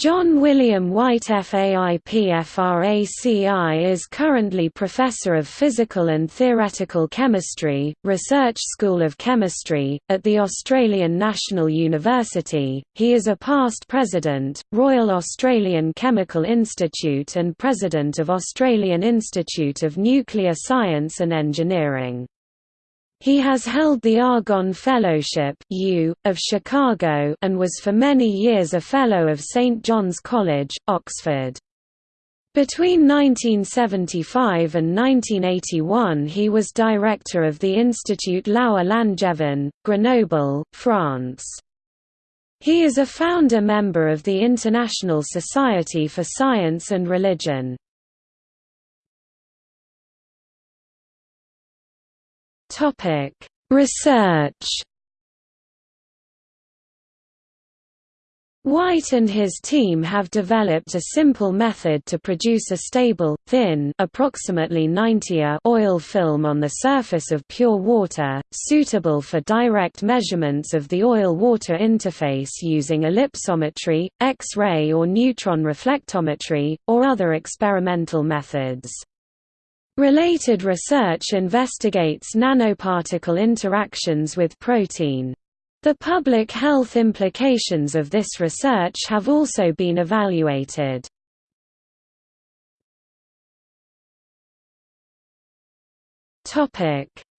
John William White FAIPFRACI is currently Professor of Physical and Theoretical Chemistry, Research School of Chemistry, at the Australian National University. He is a past President, Royal Australian Chemical Institute and President of Australian Institute of Nuclear Science and Engineering. He has held the Argonne Fellowship U, of Chicago and was for many years a Fellow of St John's College, Oxford. Between 1975 and 1981 he was director of the Institut Laue Langevin, Grenoble, France. He is a founder member of the International Society for Science and Religion. Topic: Research. White and his team have developed a simple method to produce a stable, thin approximately 90 oil film on the surface of pure water, suitable for direct measurements of the oil-water interface using ellipsometry, X-ray or neutron reflectometry, or other experimental methods. Related research investigates nanoparticle interactions with protein. The public health implications of this research have also been evaluated.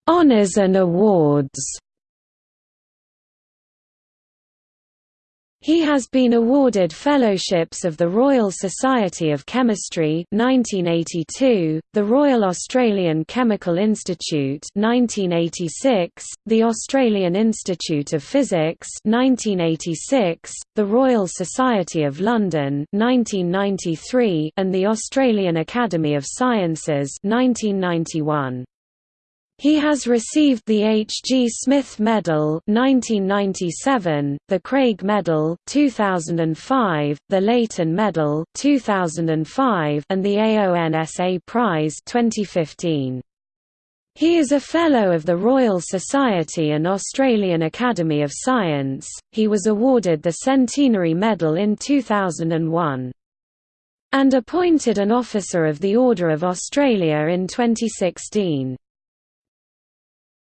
Honours and awards He has been awarded fellowships of the Royal Society of Chemistry 1982, the Royal Australian Chemical Institute 1986, the Australian Institute of Physics 1986, the Royal Society of London 1993, and the Australian Academy of Sciences 1991. He has received the H. G. Smith Medal 1997, the Craig Medal 2005, the Leighton Medal 2005, and the AONSA Prize 2015. He is a Fellow of the Royal Society and Australian Academy of Science. He was awarded the Centenary Medal in 2001 and appointed an Officer of the Order of Australia in 2016.